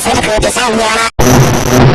consume on is